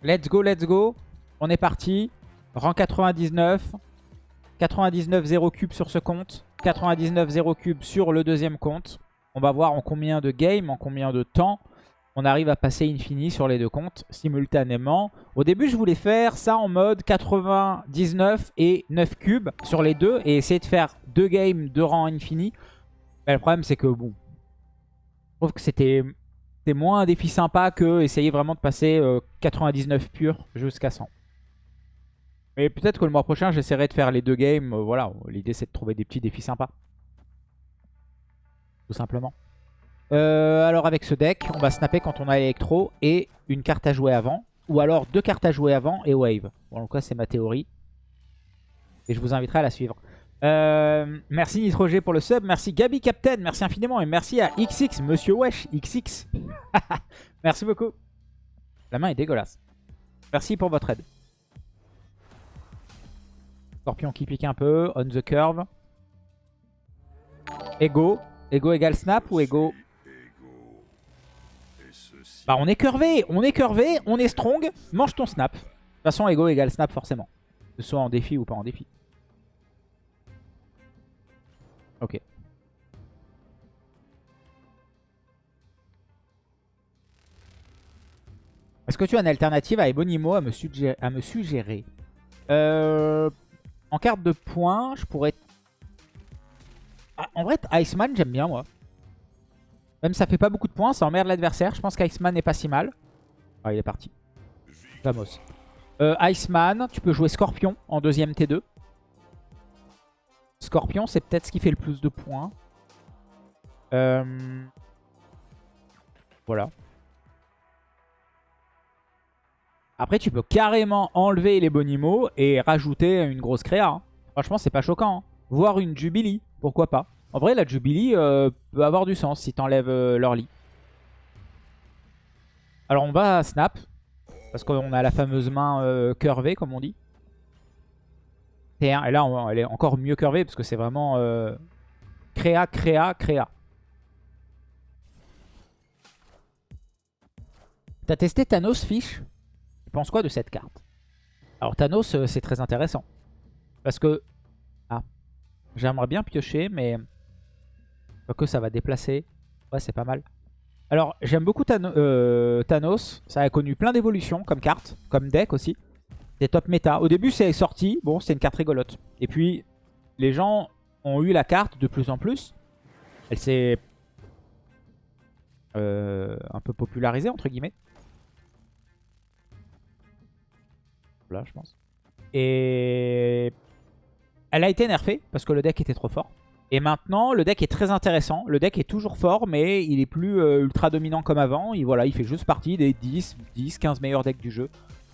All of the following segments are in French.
Let's go, let's go. On est parti. Rang 99. 99 0 cube sur ce compte. 99 0 cube sur le deuxième compte. On va voir en combien de games, en combien de temps on arrive à passer infini sur les deux comptes simultanément. Au début, je voulais faire ça en mode 99 et 9 cubes sur les deux et essayer de faire deux games de rang infini. Mais le problème, c'est que bon, je trouve que c'était moins un défi sympa que essayer vraiment de passer 99 euh, pur jusqu'à 100. Mais peut-être que le mois prochain, j'essaierai de faire les deux games. Euh, voilà, l'idée c'est de trouver des petits défis sympas. Tout simplement. Euh, alors avec ce deck, on va snapper quand on a électro et une carte à jouer avant. Ou alors deux cartes à jouer avant et wave. Bon, en tout cas, c'est ma théorie. Et je vous inviterai à la suivre. Euh, merci Nitrogé pour le sub. Merci Gabi Captain. Merci infiniment. Et merci à XX, Monsieur Wesh, XX. merci beaucoup. La main est dégueulasse. Merci pour votre aide. Scorpion qui pique un peu. On the curve. Ego. Ego égale snap ou ego? Bah on est curvé. On est curvé. On est strong. Mange ton snap. De toute façon, ego égale snap forcément. Que ce soit en défi ou pas en défi. Ok. Est-ce que tu as une alternative à Ebonimo à me, suggérer, euh, En carte de points, je pourrais... Ah, en vrai, Iceman, j'aime bien, moi. Même ça fait pas beaucoup de points, ça emmerde l'adversaire. Je pense qu'Iceman n'est pas si mal. Ah, il est parti. Vamos. Euh, Iceman, tu peux jouer Scorpion en deuxième T2. Scorpion, c'est peut-être ce qui fait le plus de points. Euh, voilà. Après, tu peux carrément enlever les bonimos et rajouter une grosse créa. Hein. Franchement, c'est pas choquant. Hein. Voir une Jubilee, pourquoi pas. En vrai, la Jubilee euh, peut avoir du sens si t'enlèves euh, leur lit. Alors, on va snap. Parce qu'on a la fameuse main curvée, comme on dit. Et là, elle est encore mieux curvée parce que c'est vraiment euh, créa, créa, créa. T'as testé Thanos Fish? Tu penses quoi de cette carte? Alors Thanos, euh, c'est très intéressant. Parce que... Ah. J'aimerais bien piocher, mais... Que ça va déplacer. Ouais, c'est pas mal. Alors, j'aime beaucoup euh, Thanos. Ça a connu plein d'évolutions comme carte, comme deck aussi. C'est top méta. Au début, c'est sorti. Bon, c'est une carte rigolote. Et puis, les gens ont eu la carte de plus en plus. Elle s'est euh, un peu popularisée, entre guillemets. Là, je pense. Et elle a été nerfée parce que le deck était trop fort. Et maintenant, le deck est très intéressant. Le deck est toujours fort, mais il est plus euh, ultra dominant comme avant. Il, voilà, il fait juste partie des 10, 10, 15 meilleurs decks du jeu.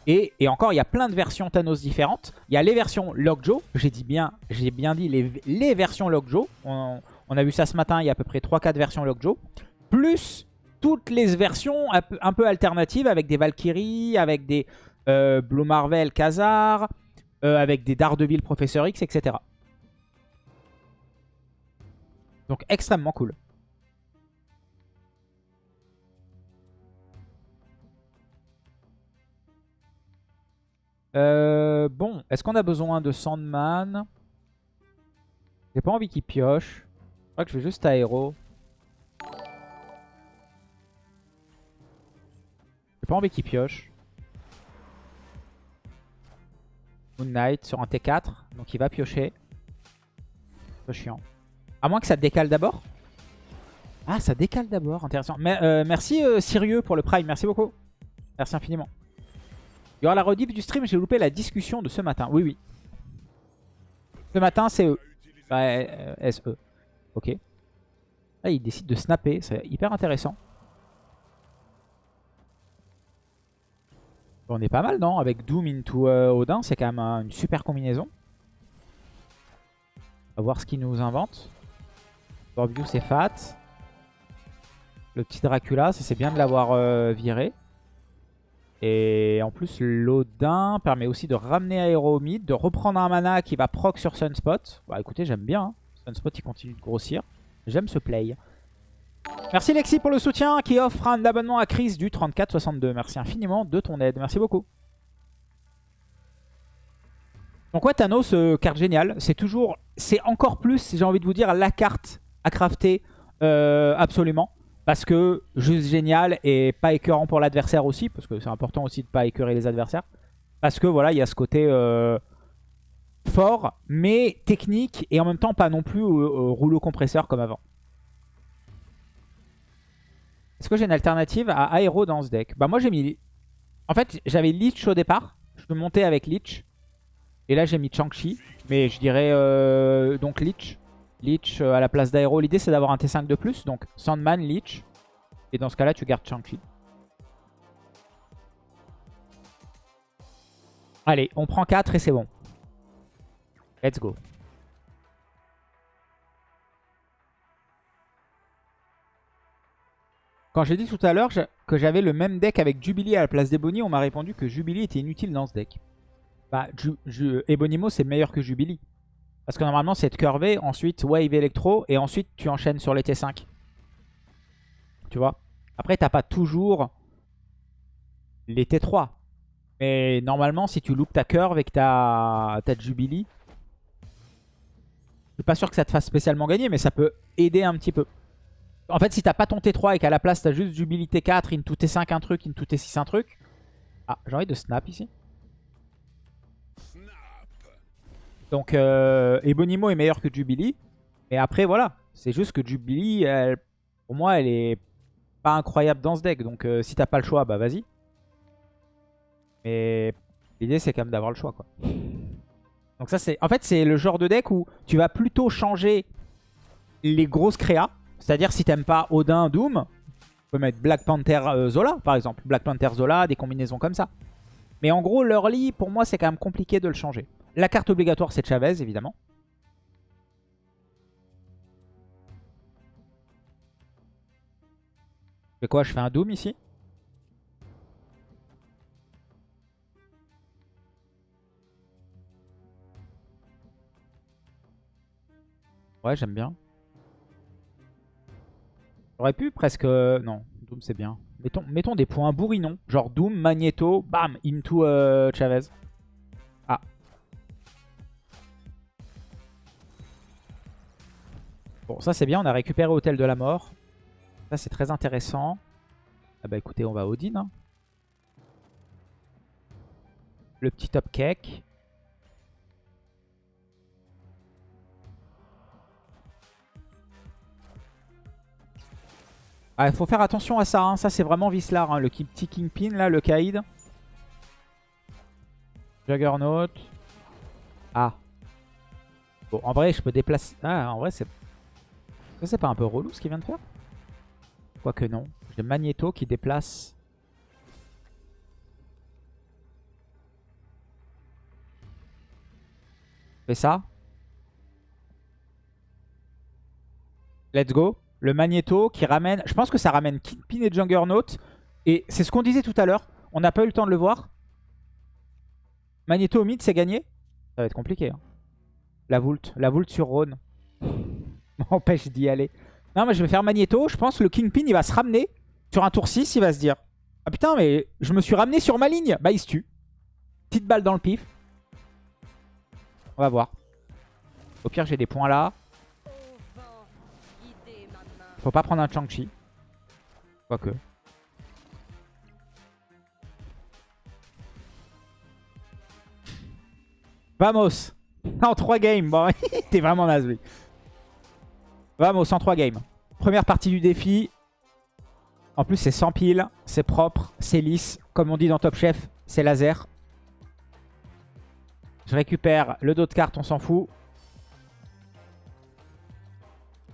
Et, encore, il y a plein de versions Thanos différentes. Il y a les versions Lockjaw. J'ai dit bien, j'ai bien dit les, versions Lockjaw. On, on, a vu ça ce matin, il y a à peu près 3-4 versions Lockjaw. Plus toutes les versions un peu, alternatives avec des Valkyries, avec des euh, Blue Marvel Khazar, euh, avec des Daredevil Professeur X, etc. Donc extrêmement cool. Euh, bon, est-ce qu'on a besoin de Sandman? J'ai pas envie qu'il pioche. Je crois que je vais juste aéro. J'ai pas envie qu'il pioche. Moon Knight sur un T4. Donc il va piocher. C'est chiant. À moins que ça décale d'abord. Ah, ça décale d'abord. Intéressant. Euh, merci euh, pour le prime. Merci beaucoup. Merci infiniment. Il la rediff du stream, j'ai loupé la discussion de ce matin. Oui, oui. Ce matin, c'est E. Bah, euh, SE. Ok. Là, il décide de snapper. C'est hyper intéressant. On est pas mal, non? Avec Doom into euh, Odin, c'est quand même une super combinaison. On va voir ce qu'il nous invente. View, c'est fat. Le petit Dracula, ça c'est bien de l'avoir euh, viré. Et en plus, l'Odin permet aussi de ramener Aéromide, de reprendre un mana qui va proc sur Sunspot. Bah écoutez, j'aime bien. Hein. Sunspot, il continue de grossir. J'aime ce play. Merci Lexi pour le soutien qui offre un abonnement à Chris du 3462. Merci infiniment de ton aide. Merci beaucoup. Donc ouais, Thanos, euh, carte géniale. C'est toujours, c'est encore plus, j'ai envie de vous dire, la carte à crafter euh, absolument. Parce que juste génial et pas écœurant pour l'adversaire aussi. Parce que c'est important aussi de pas écœurer les adversaires. Parce que voilà, il y a ce côté euh, fort, mais technique. Et en même temps, pas non plus rouleau compresseur comme avant. Est-ce que j'ai une alternative à Aéro dans ce deck? Bah moi j'ai mis... En fait, j'avais Leech au départ. Je peux monter avec Leech. Et là j'ai mis Chang-Chi. Mais je dirais euh, donc Leech. Leech euh, à la place d'Aéro. L'idée c'est d'avoir un T5 de plus. Donc Sandman, Leech. Et dans ce cas-là, tu gardes Chang-Chi. Allez, on prend 4 et c'est bon. Let's go. Quand j'ai dit tout à l'heure que j'avais le même deck avec Jubilee à la place d'Ebony, on m'a répondu que Jubilee était inutile dans ce deck. Bah, c'est meilleur que Jubilee. Parce que normalement, c'est de curver, ensuite Wave Electro, et ensuite tu enchaînes sur les T5. Tu vois? Après, t'as pas toujours les T3. Mais normalement, si tu loupes ta curve et que t'as as Jubilee, je suis pas sûr que ça te fasse spécialement gagner, mais ça peut aider un petit peu. En fait, si t'as pas ton T3 et qu'à la place t'as juste Jubilee T4, into T5 un truc, into T6 un truc. Ah, j'ai envie de snap ici. Donc, euh, Ebonimo est meilleur que Jubilee. Et après, voilà. C'est juste que Jubilee, pour moi, elle est pas incroyable dans ce deck. Donc, euh, si t'as pas le choix, bah vas-y. Mais l'idée, c'est quand même d'avoir le choix, quoi. Donc ça, c'est... En fait, c'est le genre de deck où tu vas plutôt changer les grosses créas. C'est-à-dire si t'aimes pas Odin, Doom, tu peux mettre Black Panther euh, Zola par exemple. Black Panther Zola, des combinaisons comme ça. Mais en gros, l'early, pour moi, c'est quand même compliqué de le changer. La carte obligatoire, c'est Chavez, évidemment. Je fais quoi Je fais un Doom ici? Ouais, j'aime bien. J'aurais pu presque... Euh, non, Doom c'est bien. Mettons, des points bourrinons. Genre Doom, Magneto, bam, into euh, Chavez. Bon, ça c'est bien, on a récupéré Hôtel de la Mort. Ça c'est très intéressant. Ah bah écoutez, on va Odin. Hein. Le petit top cake. Ah, il faut faire attention à ça. Hein. Ça, c'est vraiment Vislar. Hein. Le petit Kingpin, là, le Kaïd. Juggernaut. Ah. Bon, en vrai, je peux déplacer... Ah, en vrai, c'est... C'est pas un peu relou ce qu'il vient de faire? Quoique non. J'ai Magneto qui déplace... Fais ça? Let's go le Magneto qui ramène... Je pense que ça ramène Kingpin et Juggernaut. Et c'est ce qu'on disait tout à l'heure. On n'a pas eu le temps de le voir. Magneto au mid, c'est gagné? Ça va être compliqué. Hein. La Vult. La Vult sur Rhône. M'empêche d'y aller. Non, mais je vais faire Magneto. Je pense que le Kingpin, il va se ramener. Sur un tour 6, il va se dire Ah putain, mais je me suis ramené sur ma ligne. Bah, il se tue. Petite balle dans le pif. On va voir. Au pire, j'ai des points là. Faut pas prendre un Chang-Chi. Quoique. Vamos En 3 games. Bon, t'es vraiment naze, lui. Vamos, en 3 games. Première partie du défi. En plus, c'est sans pile. C'est propre. C'est lisse. Comme on dit dans Top Chef, c'est laser. Je récupère le dos de carte, on s'en fout.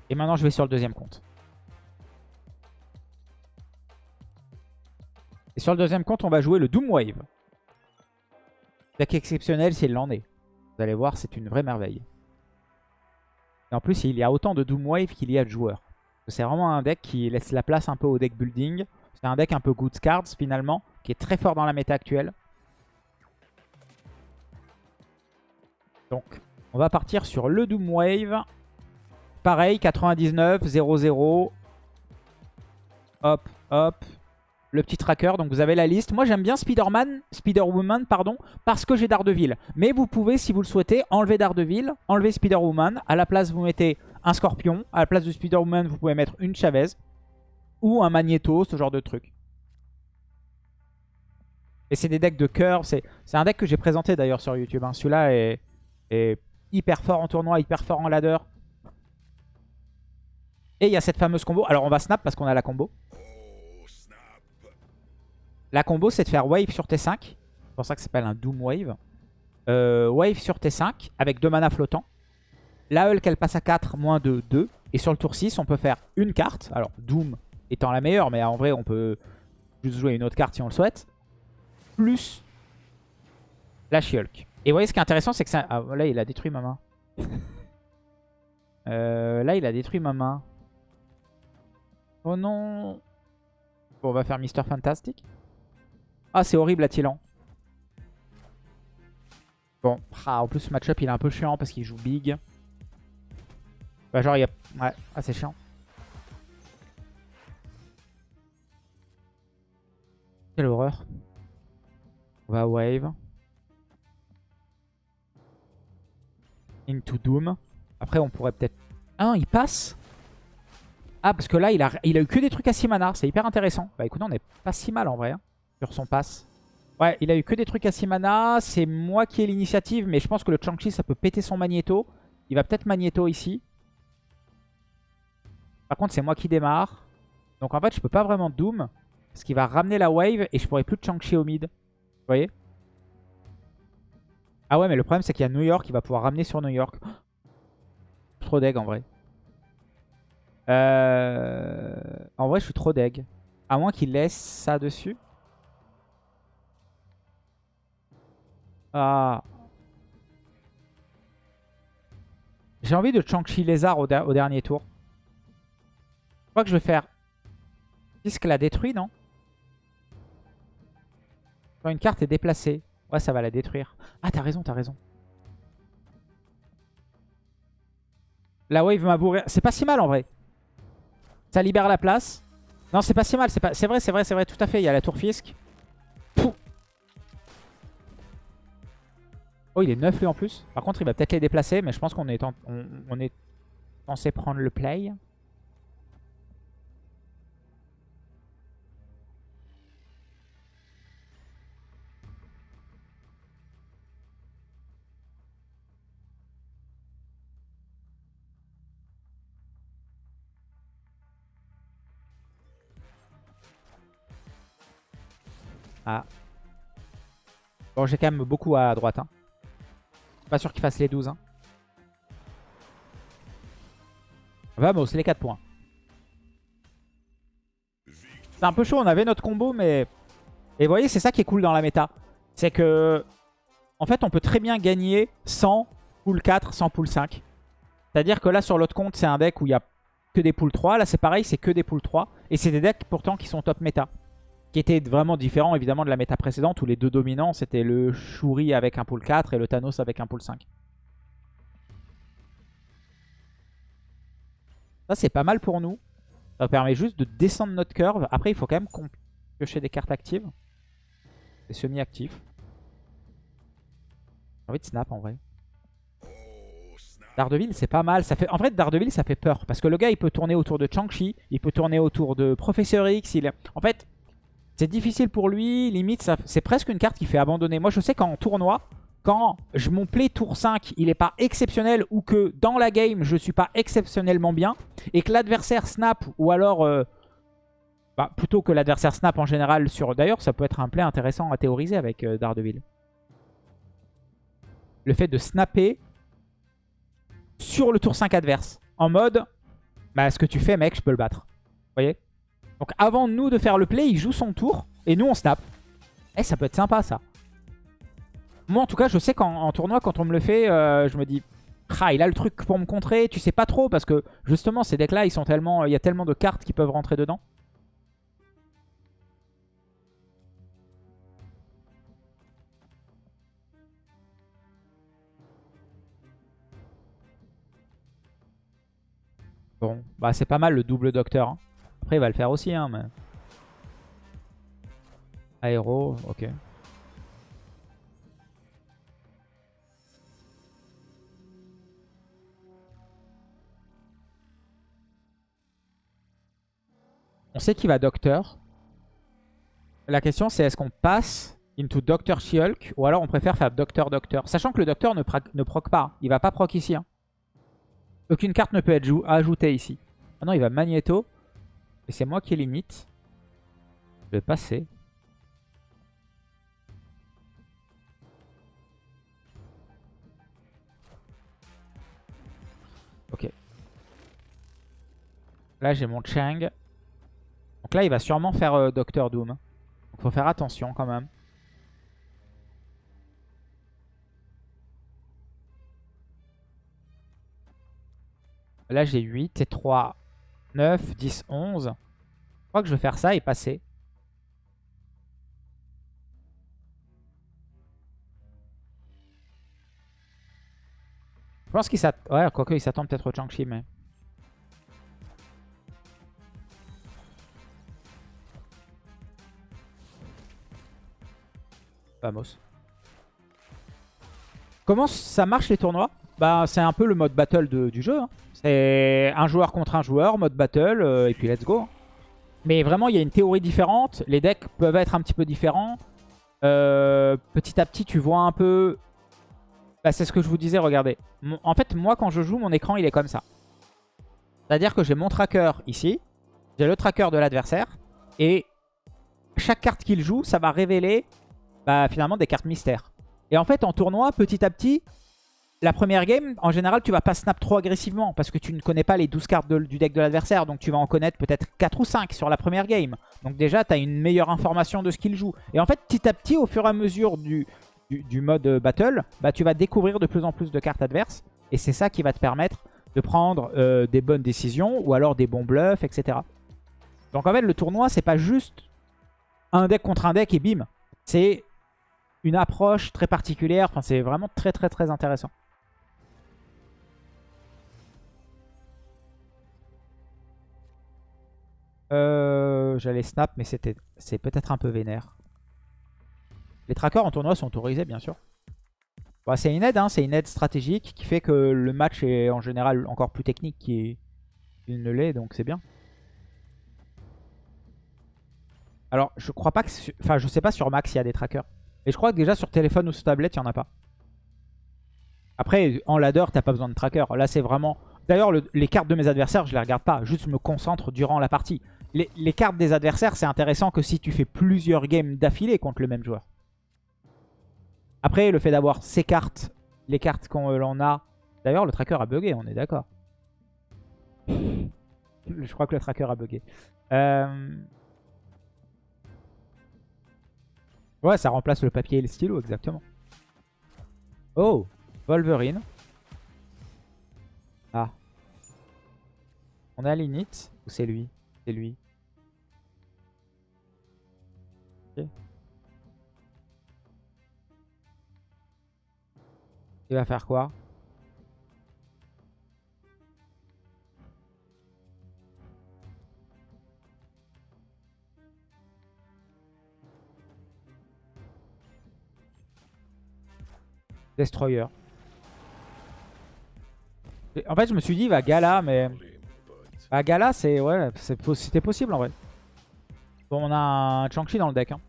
Et maintenant, je vais sur le deuxième compte. Et sur le deuxième compte, on va jouer le Doom Wave. Deck exceptionnel en est. Vous allez voir, c'est une vraie merveille. Et en plus, il y a autant de Doom Wave qu'il y a de joueurs. C'est vraiment un deck qui laisse la place un peu au deck building. C'est un deck un peu good cards finalement, qui est très fort dans la méta actuelle. Donc, on va partir sur le Doom Wave. Pareil, 99, 0-0. hop, hop. Le petit tracker, donc vous avez la liste. Moi j'aime bien Spider-Man, Spider-Woman, pardon, parce que j'ai Daredevil. Mais vous pouvez, si vous le souhaitez, enlever Daredevil, enlever Spider-Woman. À la place, vous mettez un Scorpion. À la place de Spider-Woman, vous pouvez mettre une Chavez. Ou un Magneto, ce genre de truc. Et c'est des decks de cœur. C'est un deck que j'ai présenté d'ailleurs sur YouTube. Hein. Celui-là est, est hyper fort en tournoi, hyper fort en ladder. Et il y a cette fameuse combo. Alors on va snap parce qu'on a la combo. La combo c'est de faire wave sur T5. C'est pour ça que ça s'appelle un Doom Wave. Euh, wave sur T5 avec deux mana flottants. La Hulk elle passe à 4, moins 2, 2. Et sur le tour 6 on peut faire une carte. Alors Doom étant la meilleure mais en vrai on peut juste jouer une autre carte si on le souhaite. Plus la She-Hulk. Et vous voyez ce qui est intéressant c'est que ça... Ah, là il a détruit ma main. Euh, là il a détruit ma main. Oh non on va faire Mister Fantastic. Ah, c'est horrible, Attilan. Bon, ah, en plus, ce match-up, il est un peu chiant parce qu'il joue big. Bah, genre, il y a... Ouais, ah, c'est chiant. Quelle horreur. On va wave. Into Doom. Après, on pourrait peut-être... Ah, il passe ah, parce que là, il a, il a eu que des trucs à 6 mana. C'est hyper intéressant. Bah écoutez, on est pas si mal en vrai. Hein, sur son pass. Ouais, il a eu que des trucs à 6 mana. C'est moi qui ai l'initiative. Mais je pense que le Chang-Chi, ça peut péter son Magneto. Il va peut-être Magneto ici. Par contre, c'est moi qui démarre. Donc en fait, je peux pas vraiment Doom. Parce qu'il va ramener la wave et je pourrais plus Chang-Chi au mid. Vous voyez? Ah ouais, mais le problème, c'est qu'il y a New York. Il va pouvoir ramener sur New York. Trop deg en vrai. Euh, en vrai, je suis trop deg. À moins qu'il laisse ça dessus. Ah. J'ai envie de Chang-Chi Lézard au, dernier tour. Je crois que je vais faire... Puisque la détruit, non? Quand une carte est déplacée. Ouais, ça va la détruire. Ah, t'as raison, t'as raison. La wave m'a bourré. C'est pas si mal en vrai. Ça libère la place. Non, c'est pas si mal. C'est pas... vrai, c'est vrai, c'est vrai. Tout à fait. Il y a la tour Fisk. Oh, il est neuf lui en plus. Par contre, il va peut-être les déplacer. Mais je pense qu'on est, on est censé prendre le play. Ah. Bon, j'ai quand même beaucoup à droite. Hein. Pas sûr qu'il fasse les 12. Hein. Vamos, les 4 points. C'est un peu chaud, on avait notre combo, mais... Et vous voyez, c'est ça qui est cool dans la méta. C'est que... En fait, on peut très bien gagner sans pool 4, sans pool 5. C'est-à-dire que là, sur l'autre compte, c'est un deck où il n'y a que des pool 3. Là, c'est pareil, c'est que des pool 3. Et c'est des decks, pourtant, qui sont top méta qui était vraiment différent évidemment de la méta précédente où les deux dominants c'était le Shuri avec un pool 4 et le Thanos avec un pool 5. Ça c'est pas mal pour nous. Ça permet juste de descendre notre curve. Après il faut quand même piocher des cartes actives. C'est semi-actif. J'ai envie de snap en vrai. Daredevil c'est pas mal. Ça fait... En vrai Daredevil ça fait peur. Parce que le gars il peut tourner autour de Chang-Chi. Il peut tourner autour de Professeur X. Il... En fait c'est difficile pour lui, limite, c'est presque une carte qui fait abandonner. Moi, je sais qu'en tournoi, quand je, mon play tour 5, il n'est pas exceptionnel ou que dans la game, je suis pas exceptionnellement bien et que l'adversaire snap ou alors... Euh, bah, plutôt que l'adversaire snap en général sur... D'ailleurs, ça peut être un play intéressant à théoriser avec euh, Daredevil. Le fait de snapper sur le tour 5 adverse. En mode, bah, ce que tu fais, mec, je peux le battre. Vous voyez? Donc avant nous de faire le play, il joue son tour et nous on snap. Eh, ça peut être sympa ça. Moi en tout cas, je sais qu'en tournoi, quand on me le fait, euh, je me dis... Ah, il a le truc pour me contrer, tu sais pas trop parce que justement ces decks là ils sont tellement il y a tellement de cartes qui peuvent rentrer dedans. Bon, bah c'est pas mal le double docteur. Hein. Après, il va le faire aussi, hein. Aéro, ok. On sait qu'il va Docteur. La question c'est est-ce qu'on passe into Docteur Shulk ou alors on préfère faire Docteur Docteur. Sachant que le Docteur ne, ne proc pas. Il va pas proc ici. Hein. Aucune carte ne peut être ajoutée ici. Ah non, il va Magneto. Et c'est moi qui limite. Je vais passer. Ok. Là, j'ai mon Chang. Donc là, il va sûrement faire euh, Docteur Doom. Donc faut faire attention quand même. Là, j'ai 8 et 3, 9, 10, 11. Je crois que je vais faire ça et passer. Je pense qu'il s'attend... Ouais, quoique il s'attend peut-être au Chang-Chi, mais... Vamos. Comment ça marche les tournois? Bah c'est un peu le mode battle du jeu. Hein. C'est un joueur contre un joueur, mode battle, euh, et puis let's go. Mais vraiment il y a une théorie différente. Les decks peuvent être un petit peu différents. Euh, petit à petit tu vois un peu... Bah, c'est ce que je vous disais, regardez. En fait moi quand je joue mon écran il est comme ça. C'est-à-dire que j'ai mon tracker ici. J'ai le tracker de l'adversaire. Et chaque carte qu'il joue, ça va révéler bah, finalement des cartes mystères. Et en fait, en tournoi, petit à petit, la première game, en général, tu vas pas snap trop agressivement parce que tu ne connais pas les 12 cartes du deck de l'adversaire. Donc tu vas en connaître peut-être 4 ou 5 sur la première game. Donc déjà, tu as une meilleure information de ce qu'il joue. Et en fait, petit à petit, au fur et à mesure du, mode battle, bah, tu vas découvrir de plus en plus de cartes adverses. Et c'est ça qui va te permettre de prendre euh, des bonnes décisions ou alors des bons bluffs, etc. Donc en fait, le tournoi, c'est pas juste un deck contre un deck et bim. C'est une approche très particulière. Enfin, c'est vraiment très très très intéressant. Euh, J'allais snap, mais c'était c'est peut-être un peu vénère. Les trackers en tournoi sont autorisés, bien sûr. c'est une aide, hein, c'est une aide stratégique qui fait que le match est en général encore plus technique qu'il ne l'est, donc c'est bien. Alors, je crois pas que... Enfin, je sais pas sur Max s'il y a des trackers. Et je crois que déjà sur téléphone ou sur tablette, il n'y en a pas. Après, en ladder, t'as pas besoin de tracker. Là, c'est vraiment... D'ailleurs, les cartes de mes adversaires, je les regarde pas. Juste, je me concentre durant la partie. Les, cartes des adversaires, c'est intéressant que si tu fais plusieurs games d'affilée contre le même joueur. Après, le fait d'avoir ces cartes, les cartes qu'on en a... D'ailleurs, le tracker a bugué, on est d'accord. je crois que le tracker a bugué. Euh... Ouais, ça remplace le papier et le stylo, exactement. Oh, Wolverine. Ah. On a l'init ou c'est lui? C'est lui. Il va faire quoi? Destroyer. En fait, je me suis dit, il va Gala, mais... Bah, Gala, c'est... Ouais, c'était possible, en vrai. Bon, on a un Chang-Chi dans le deck. Hein.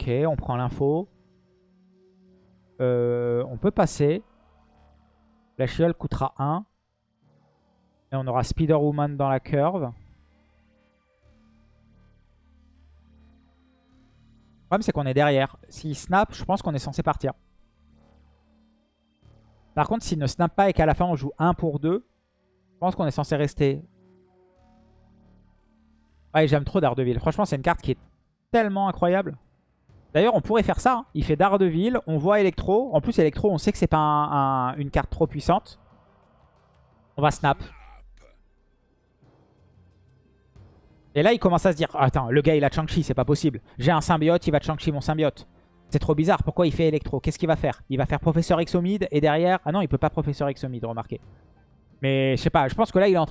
Ok, on prend l'info. Euh, on peut passer. La chiole coûtera 1. Et on aura Spider-Woman dans la curve. Le problème, c'est qu'on est derrière. S'il snap, je pense qu'on est censé partir. Par contre, s'il ne snap pas et qu'à la fin, on joue 1 pour 2, je pense qu'on est censé rester. Ouais, j'aime trop Daredevil. Franchement, c'est une carte qui est tellement incroyable. D'ailleurs, on pourrait faire ça. Hein. Il fait Daredevil, on voit Electro. En plus, Electro, on sait que c'est pas une carte trop puissante. On va snap. Et là, il commence à se dire, attends, le gars, il a Chang-Chi, c'est pas possible. J'ai un symbiote, il va Chang-Chi mon symbiote. C'est trop bizarre. Pourquoi il fait électro Qu'est-ce qu'il va faire? Il va faire Professeur mid et derrière... Ah non, il peut pas Professeur mid, remarquez. Mais je sais pas, je pense que là, il en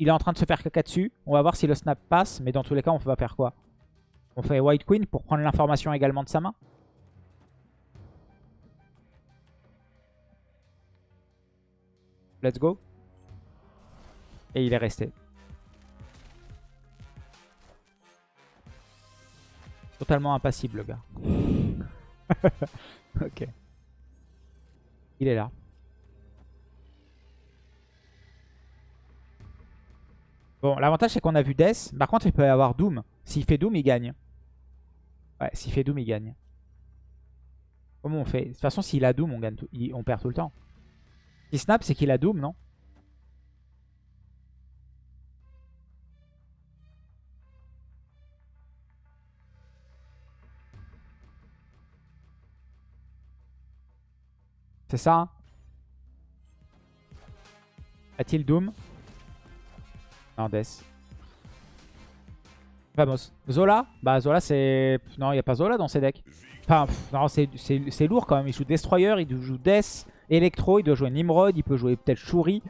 il est en train de se faire caca dessus. On va voir si le snap passe, mais dans tous les cas, on va faire quoi? On fait White Queen pour prendre l'information également de sa main. Let's go. Et il est resté. Totalement impassible, le gars. ok. Il est là. Bon, l'avantage c'est qu'on a vu Death. Par contre, il peut y avoir Doom. S'il fait Doom, il gagne. Ouais, s'il fait Doom, il gagne. Comment on fait? De toute façon, s'il a Doom, on, gagne on perd tout le temps. Si snap, c'est qu'il a Doom, non? C'est ça hein? A-t-il Doom? Non, Death. Vamos. Zola? Bah Zola c'est... Non, il n'y a pas Zola dans ces decks. Enfin, non, c'est lourd quand même. Il joue Destroyer, il joue Death, Electro, il doit jouer Nimrod, il peut jouer peut-être Shuri.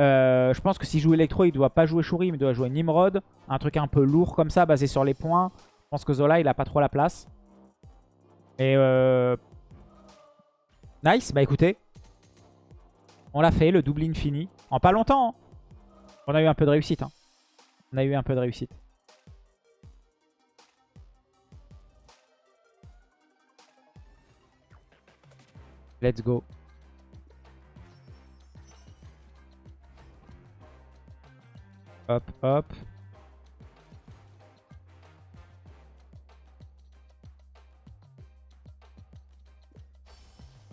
Euh, je pense que s'il joue Electro, il doit pas jouer Shuri, mais il doit jouer Nimrod. Un truc un peu lourd comme ça, basé sur les points. Je pense que Zola, il a pas trop la place. Et euh, Nice, bah écoutez. On l'a fait, le double infini. En pas longtemps. Hein. On a eu un peu de réussite. Hein. On a eu un peu de réussite. Let's go. Hop, hop.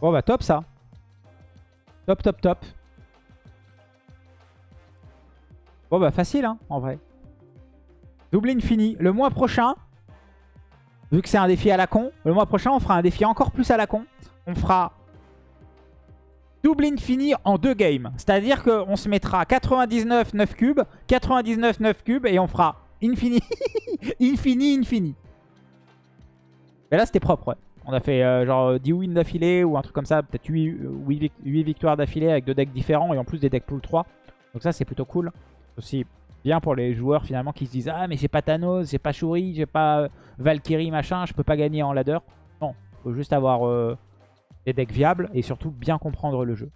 Bon bah top ça. Top, top, top. Bon bah facile hein, en vrai. Double infini. Le mois prochain, vu que c'est un défi à la con, le mois prochain on fera un défi encore plus à la con. On fera double infini en deux games. C'est-à-dire qu'on se mettra 99 9 cubes, 99 9 cubes et on fera infini, infini, infini. Mais là c'était propre ouais. On a fait euh, genre 10 wins d'affilée ou un truc comme ça. Peut-être 8, victoires d'affilée avec deux decks différents et en plus des decks pool 3. Donc ça c'est plutôt cool. Aussi bien pour les joueurs finalement qui se disent Ah mais j'ai pas Thanos, j'ai pas Shuri, j'ai pas euh, Valkyrie machin, je peux pas gagner en ladder. Non, faut juste avoir euh, des decks viables et surtout bien comprendre le jeu.